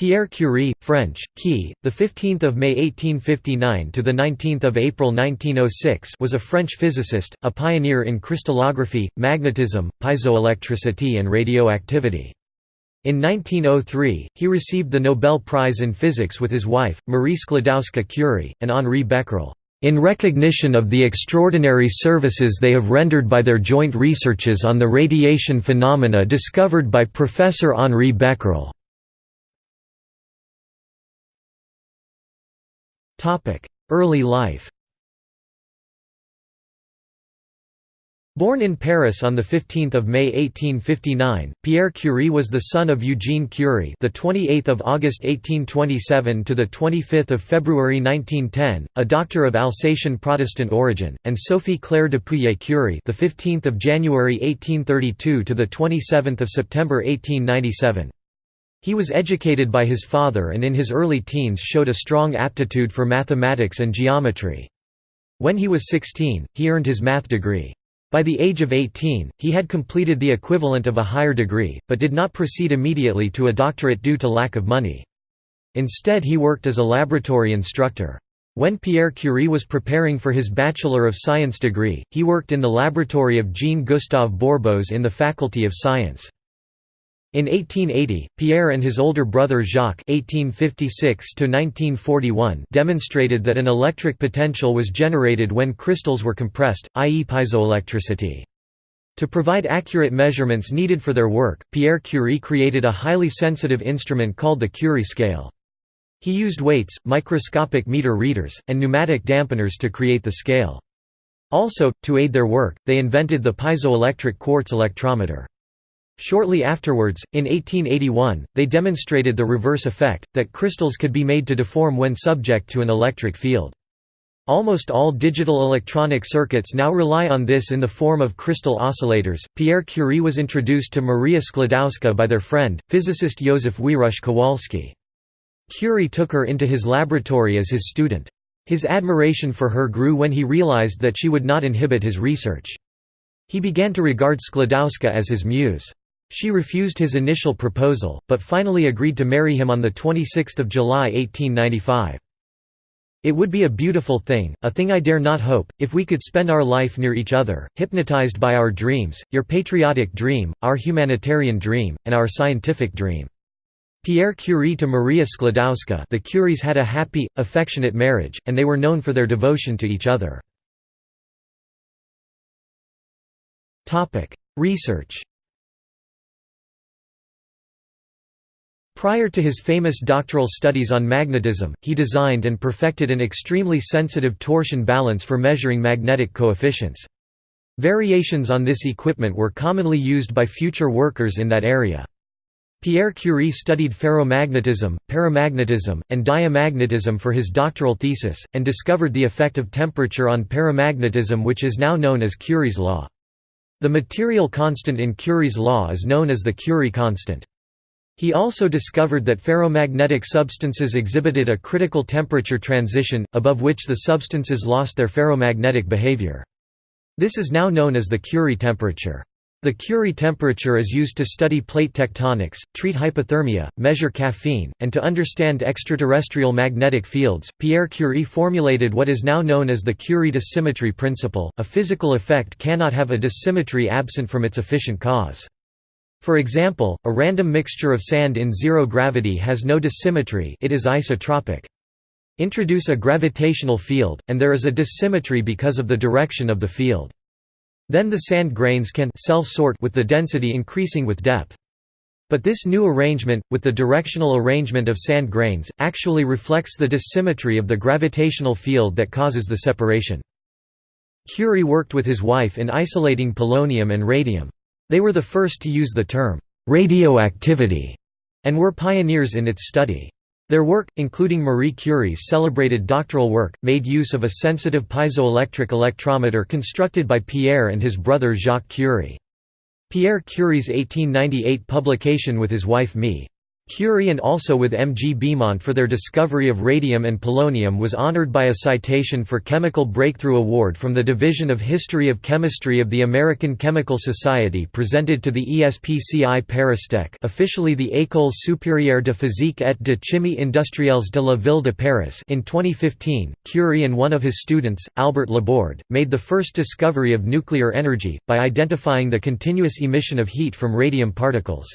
Pierre Curie, French, Key, the 15th of May 1859 to the 19th of April 1906, was a French physicist, a pioneer in crystallography, magnetism, piezoelectricity and radioactivity. In 1903, he received the Nobel Prize in Physics with his wife, Marie Sklodowska-Curie, and Henri Becquerel, in recognition of the extraordinary services they have rendered by their joint researches on the radiation phenomena discovered by Professor Henri Becquerel. Early life Born in Paris on the 15th of May 1859, Pierre Curie was the son of Eugène Curie, the 28th of August 1827 to the 25th of February 1910, a doctor of Alsatian Protestant origin, and Sophie Claire de Pouillet Curie, the 15th of January 1832 to the 27th of September 1897. He was educated by his father and in his early teens showed a strong aptitude for mathematics and geometry. When he was 16, he earned his math degree. By the age of 18, he had completed the equivalent of a higher degree, but did not proceed immediately to a doctorate due to lack of money. Instead he worked as a laboratory instructor. When Pierre Curie was preparing for his Bachelor of Science degree, he worked in the laboratory of Jean-Gustave Bourbouze in the Faculty of Science. In 1880, Pierre and his older brother Jacques (1856–1941) demonstrated that an electric potential was generated when crystals were compressed, i.e., piezoelectricity. To provide accurate measurements needed for their work, Pierre Curie created a highly sensitive instrument called the Curie scale. He used weights, microscopic meter readers, and pneumatic dampeners to create the scale. Also, to aid their work, they invented the piezoelectric quartz electrometer. Shortly afterwards, in 1881, they demonstrated the reverse effect, that crystals could be made to deform when subject to an electric field. Almost all digital electronic circuits now rely on this in the form of crystal oscillators. Pierre Curie was introduced to Maria Sklodowska by their friend, physicist Józef Wierusz Kowalski. Curie took her into his laboratory as his student. His admiration for her grew when he realized that she would not inhibit his research. He began to regard Sklodowska as his muse. She refused his initial proposal, but finally agreed to marry him on 26 July 1895. It would be a beautiful thing, a thing I dare not hope, if we could spend our life near each other, hypnotized by our dreams, your patriotic dream, our humanitarian dream, and our scientific dream. Pierre Curie to Maria Sklodowska the Curies had a happy, affectionate marriage, and they were known for their devotion to each other. Research Prior to his famous doctoral studies on magnetism, he designed and perfected an extremely sensitive torsion balance for measuring magnetic coefficients. Variations on this equipment were commonly used by future workers in that area. Pierre Curie studied ferromagnetism, paramagnetism, and diamagnetism for his doctoral thesis, and discovered the effect of temperature on paramagnetism which is now known as Curie's law. The material constant in Curie's law is known as the Curie constant. He also discovered that ferromagnetic substances exhibited a critical temperature transition, above which the substances lost their ferromagnetic behavior. This is now known as the Curie temperature. The Curie temperature is used to study plate tectonics, treat hypothermia, measure caffeine, and to understand extraterrestrial magnetic fields. Pierre Curie formulated what is now known as the Curie dissymmetry principle. A physical effect cannot have a dissymmetry absent from its efficient cause. For example, a random mixture of sand in zero gravity has no dissymmetry it is isotropic. Introduce a gravitational field, and there is a dissymmetry because of the direction of the field. Then the sand grains can self-sort with the density increasing with depth. But this new arrangement, with the directional arrangement of sand grains, actually reflects the dissymmetry of the gravitational field that causes the separation. Curie worked with his wife in isolating polonium and radium. They were the first to use the term, radioactivity, and were pioneers in its study. Their work, including Marie Curie's celebrated doctoral work, made use of a sensitive piezoelectric electrometer constructed by Pierre and his brother Jacques Curie. Pierre Curie's 1898 publication with his wife Mie. Curie and also with M. G. Bémont for their discovery of radium and polonium was honored by a citation for Chemical Breakthrough Award from the Division of History of Chemistry of the American Chemical Society presented to the ESPCI Paristech officially the École supérieure de physique et de chimie industrielles de la ville de Paris in 2015, Curie and one of his students, Albert Laborde, made the first discovery of nuclear energy, by identifying the continuous emission of heat from radium particles.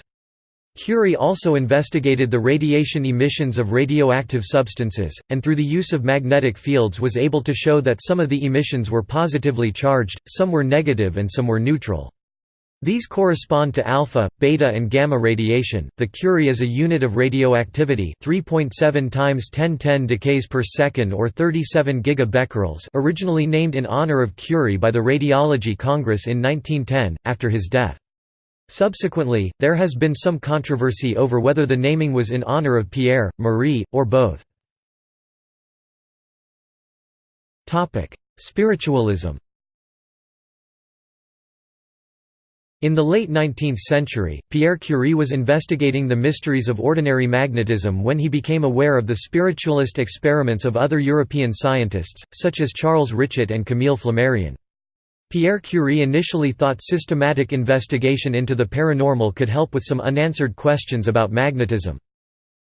Curie also investigated the radiation emissions of radioactive substances, and through the use of magnetic fields was able to show that some of the emissions were positively charged, some were negative and some were neutral. These correspond to alpha, beta and gamma radiation. The Curie is a unit of radioactivity, 3.7 times 1010 decays per second or 37 gigabecquerels, originally named in honor of Curie by the Radiology Congress in 1910 after his death. Subsequently, there has been some controversy over whether the naming was in honor of Pierre, Marie, or both. Spiritualism In the late 19th century, Pierre Curie was investigating the mysteries of ordinary magnetism when he became aware of the spiritualist experiments of other European scientists, such as Charles Richet and Camille Flammarion. Pierre Curie initially thought systematic investigation into the paranormal could help with some unanswered questions about magnetism.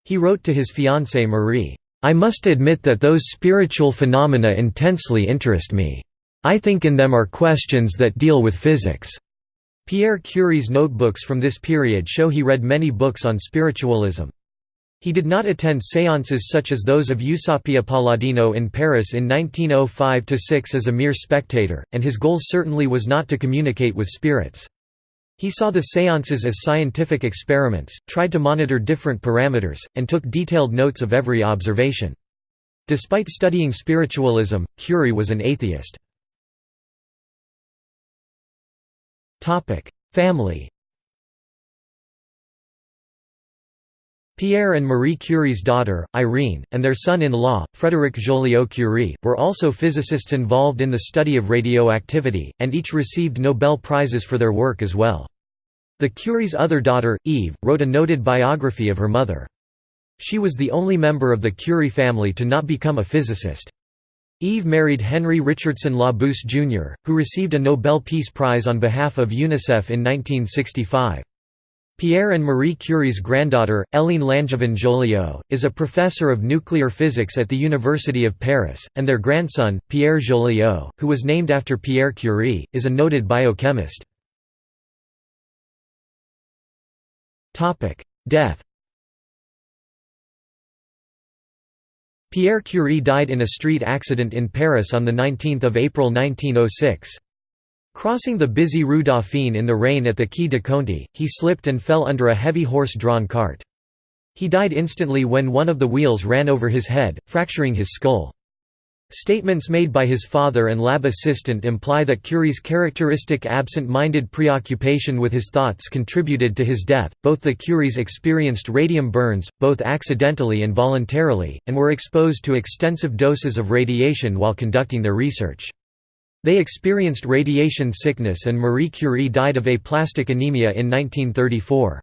He wrote to his fiancée Marie, "'I must admit that those spiritual phenomena intensely interest me. I think in them are questions that deal with physics." Pierre Curie's notebooks from this period show he read many books on spiritualism. He did not attend séances such as those of Eusapia Palladino in Paris in 1905–6 as a mere spectator, and his goal certainly was not to communicate with spirits. He saw the séances as scientific experiments, tried to monitor different parameters, and took detailed notes of every observation. Despite studying spiritualism, Curie was an atheist. Family Pierre and Marie Curie's daughter, Irene, and their son-in-law, Frédéric Joliot Curie, were also physicists involved in the study of radioactivity, and each received Nobel Prizes for their work as well. The Curie's other daughter, Eve, wrote a noted biography of her mother. She was the only member of the Curie family to not become a physicist. Eve married Henry Richardson Labouisse Jr., who received a Nobel Peace Prize on behalf of UNICEF in 1965. Pierre and Marie Curie's granddaughter, Hélène Langevin Joliot, is a professor of nuclear physics at the University of Paris, and their grandson, Pierre Joliot, who was named after Pierre Curie, is a noted biochemist. Death Pierre Curie died in a street accident in Paris on 19 April 1906. Crossing the busy Rue Dauphine in the rain at the Quai de Conti, he slipped and fell under a heavy horse-drawn cart. He died instantly when one of the wheels ran over his head, fracturing his skull. Statements made by his father and lab assistant imply that Curie's characteristic absent-minded preoccupation with his thoughts contributed to his death. Both the Curies experienced radium burns, both accidentally and voluntarily, and were exposed to extensive doses of radiation while conducting their research. They experienced radiation sickness and Marie Curie died of aplastic anemia in 1934.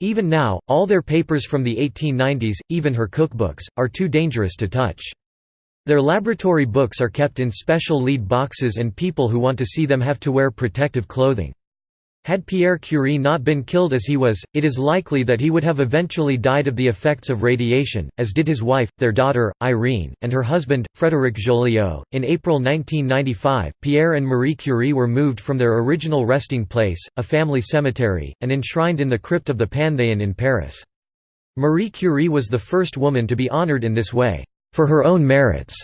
Even now, all their papers from the 1890s, even her cookbooks, are too dangerous to touch. Their laboratory books are kept in special lead boxes and people who want to see them have to wear protective clothing. Had Pierre Curie not been killed as he was, it is likely that he would have eventually died of the effects of radiation, as did his wife, their daughter, Irene, and her husband, Frédéric Joliot. In April 1995, Pierre and Marie Curie were moved from their original resting place, a family cemetery, and enshrined in the crypt of the Panthéon in Paris. Marie Curie was the first woman to be honored in this way, for her own merits.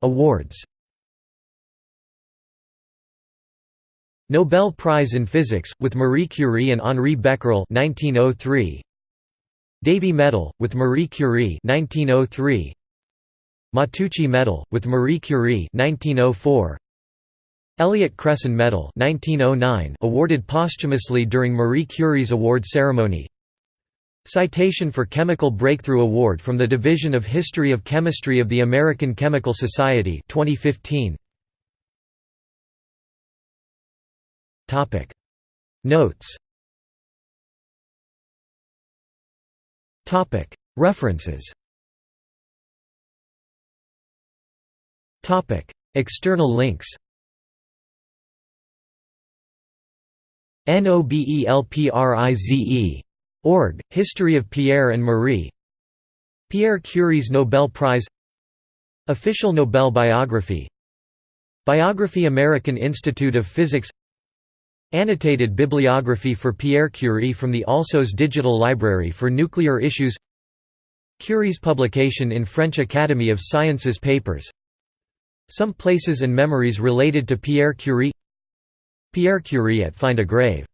Awards Nobel Prize in Physics, with Marie Curie and Henri Becquerel 1903. Davy Medal, with Marie Curie 1903. Matteucci Medal, with Marie Curie 1904. Elliott Cresson Medal 1909, awarded posthumously during Marie Curie's award ceremony. Citation for Chemical Breakthrough Award from the Division of History of Chemistry of the American Chemical Society 2015. Notes. References. External links. NOBELPRIZE. Org, History of Pierre and Marie. Pierre Curie's Nobel Prize. Official Nobel biography. Biography American Institute of Physics Annotated bibliography for Pierre Curie from the Alsos Digital Library for Nuclear Issues Curie's publication in French Academy of Sciences papers Some places and memories related to Pierre Curie Pierre Curie at Find a Grave